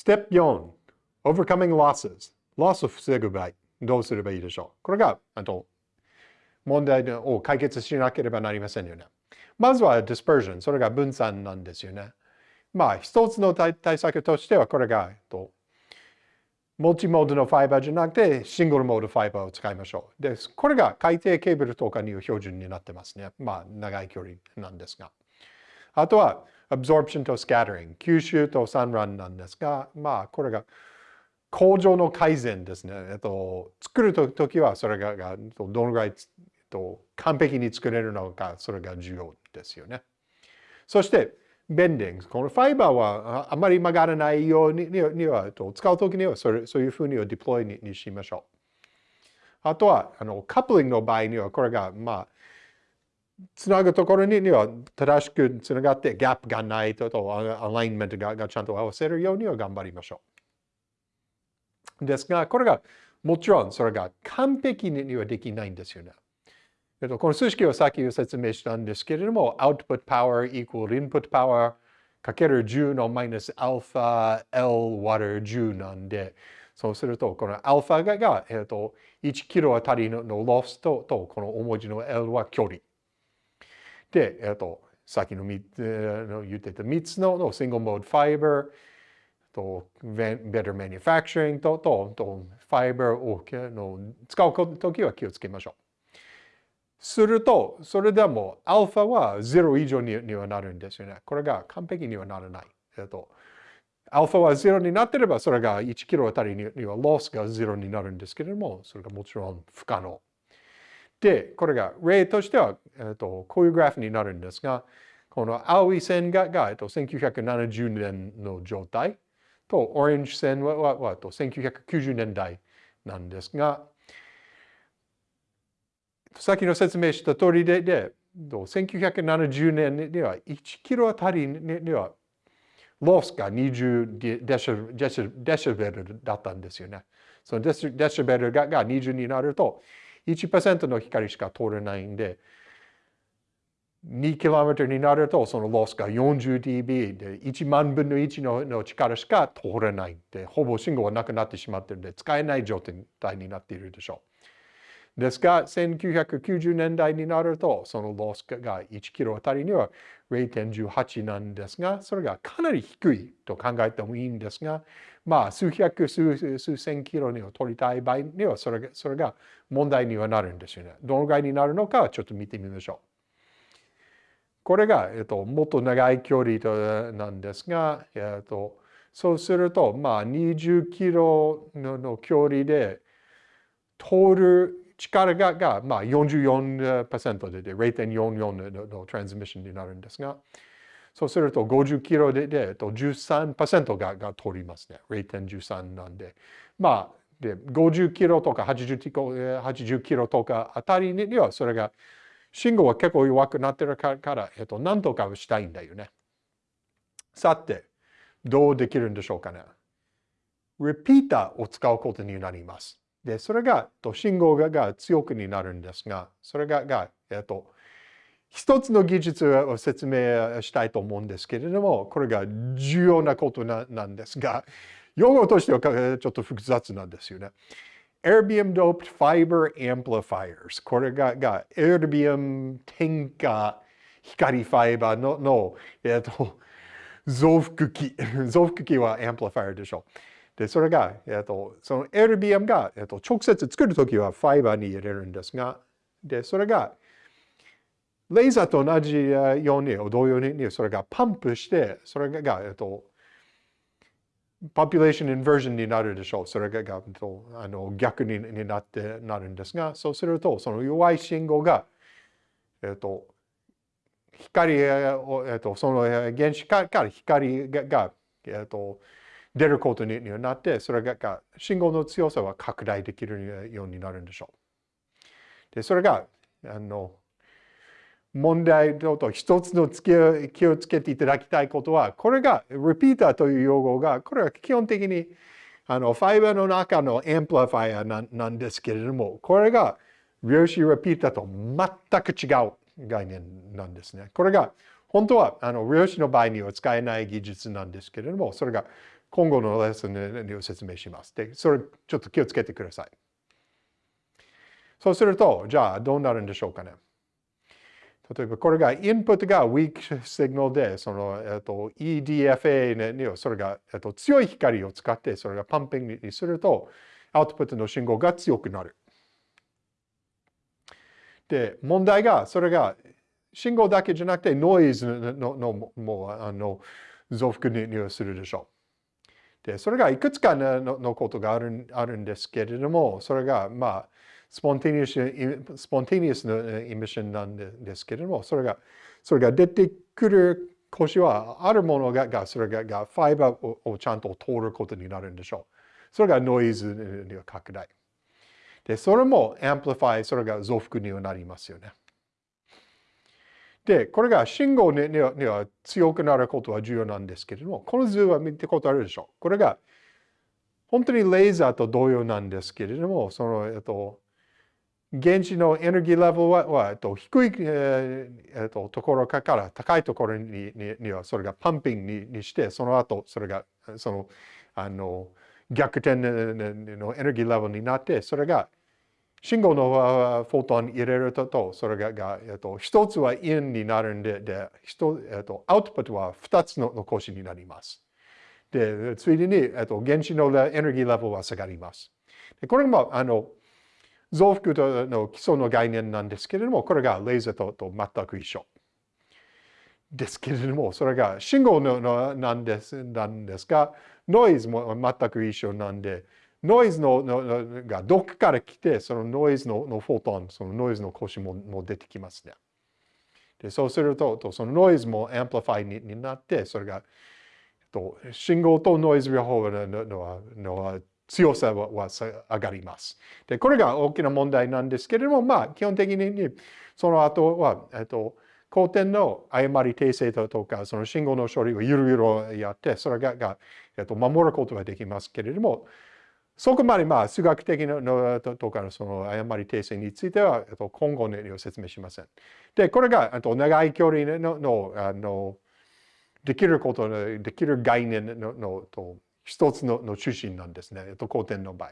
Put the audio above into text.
Step 4 Overcoming losses ロスを防ぐ場合どうすればいいでしょう？これがあと問題を解決しなければなりませんよね。まずは dispersion それが分散なんですよね。まあ一つの対策としてはこれがとモチモードのファイバーじゃなくてシングルモードファイバーを使いましょう。です、これが海底ケーブルとかにいう標準になってますね。まあ長い距離なんですが。あとは absorption と scattering 吸収と散乱なんですが、まあこれが工場の改善ですね。えっと、作るときはそれがどのぐらいえっと完璧に作れるのか、それが重要ですよね。そして、ベンディング。このファイバーはあまり曲がらないようにには、使うときにはそれそういうふうにデプロイにしましょう。あとは、あのカップリングの場合には、これが、まあ、つなぐところには正しくつながってギャップがないと、とアラインメントがちゃんと合わせるようには頑張りましょう。ですが、これがもちろんそれが完璧にはできないんですよね。えっと、この数式はさっき説明したんですけれども、output power equal input power かける10のマイナスアルファ L 割る10なんで、そうすると、このアルファが、えっと、1キロあたりのロスとと、この大文字の L は距離。で、えっと、さっきの言ってた3つのの single mode fiber と better manufacturing ととと fiber をの使うときは気をつけましょう。すると、それでもアルファは0以上にはなるんですよね。これが完璧にはならない。えっと、アルファは0になってれば、それが1キロあたりにはロスが0になるんですけれども、それがもちろん不可能。で、これが例としては、えっと、こういうグラフになるんですが、この青い線がが、えっと、1970年の状態と、オレンジ線ははは1990年代なんですが、さっきの説明した通りで、で1970年には1キロあたりにはロスが20デシデシベルだったんですよね。そのデシデシベルがが20になると1%の光しか通れないんで、2km になるとそのロスが 40dB で1万分の1のの力しか通れないんで、ほぼ信号はなくなってしまっているので使えない状態になっているでしょう。ですが、1990年代になると、そのロスが1キロあたりには0.18なんですが、それがかなり低いと考えてもいいんですが、まあ、数百、数数千キロにを取りたい場合にはそれが、それが問題にはなるんですよね。どのぐらいになるのかちょっと見てみましょう。これが、えっと、もっと長い距離となんですが、えっと、そうすると、まあ、20キロの距離で通る力がが、まあ、44%でで0.44のの,のトランスミッションになるんですが、そうすると50キロでで13%がが通りますね。0.13なんで。まあ、で50キロとか80キロ ,80 キロとかあたりにはそれが信号は結構弱くなってるから、えっと、何とかしたいんだよね。さて、どうできるんでしょうかね。リピーターを使うことになります。で、それが、と信号がが強くになるんですが、それが、がえっと、一つの技術を説明したいと思うんですけれども、これが重要なことななんですが、用語としてはちょっと複雑なんですよね。Erbium doped fiber amplifiers。これが、が Erbium 添加光ファイバーのの、えっと、増幅器。増幅器は amplifier でしょう。で、それが、えっと、その LBM が、えっと、直接作るときはファイバーに入れるんですが、で、それが、レーザーと同じように、同様に、それがパンプして、それが、えっと、ポピュレーションインバージョンになるでしょう。それががあの逆になってなるんですが、そうすると、その弱い信号が、えっと、光を、えっと、その原子から光が、えっと、出ることになって、それが信号の強さは拡大できるようになるんでしょう。で、それが、あの、問題と一つの気をつけていただきたいことは、これが、リピーターという用語が、これは基本的に、あの、ファイバーの中の amplifier なんですけれども、これが、量子リピーターと全く違う概念なんですね。これが、本当は、あの、量子の場合には使えない技術なんですけれども、それが今後のレッスンで説明します。で、それちょっと気をつけてください。そうすると、じゃあどうなるんでしょうかね。例えばこれがインプットが weak signal で、その、えっと、EDFA にそれが、えっと、強い光を使ってそれがパンピングにすると、アウトプットの信号が強くなる。で、問題が、それが信号だけじゃなくてノイズのののもうあの増幅にするでしょう。で、それがいくつかののことがあるあるんですけれども、それがまあ、spontaneous spontaneous の emission なんですけれども、それがそれが出てくる光子はあるものががそれががファイバーをちゃんと通ることになるんでしょう。それがノイズの拡大。で、それも amplify、それが増幅にはなりますよね。で、これが信号には強くなることは重要なんですけれども、この図は見たことあるでしょう。これが本当にレーザーと同様なんですけれども、その、えっと、原子のエネルギーレベルは、はえっと、低い、え、っと、ところから高いところににはそれがパンピングににして、その後それがそのあの逆転のエネルギーレベルになって、それが信号のフォトン入れると、それがが、えっと、一つはインになるんで、でえっと、アウトプットは二つの残しになります。で、ついでに、えっと、原子のエネルギーレベルは下がります。でこれも、あの、増幅との基礎の概念なんですけれども、これがレーザーとと全く一緒。ですけれども、それが信号ののなんですなんですが、ノイズも全く一緒なんで、ノイズののがどっかから来て、そのノイズののフォトン、そのノイズの光子もも出てきますね。でそうすると、とそのノイズも amplify にになって、それが、と信号とノイズ両方ののの強さはは上がります。で、これが大きな問題なんですけれども、まあ、基本的にその後は、えっと、後天の誤り訂正とか、その信号の処理をゆるゆるやって、それがが、えっと、守ることができますけれども、そこまでまあ数学的なのとかのその誤り訂正については今後の説明しません。で、これが長い距離ののあのできることの、できる概念ののと一つのの中心なんですね、後天の場合。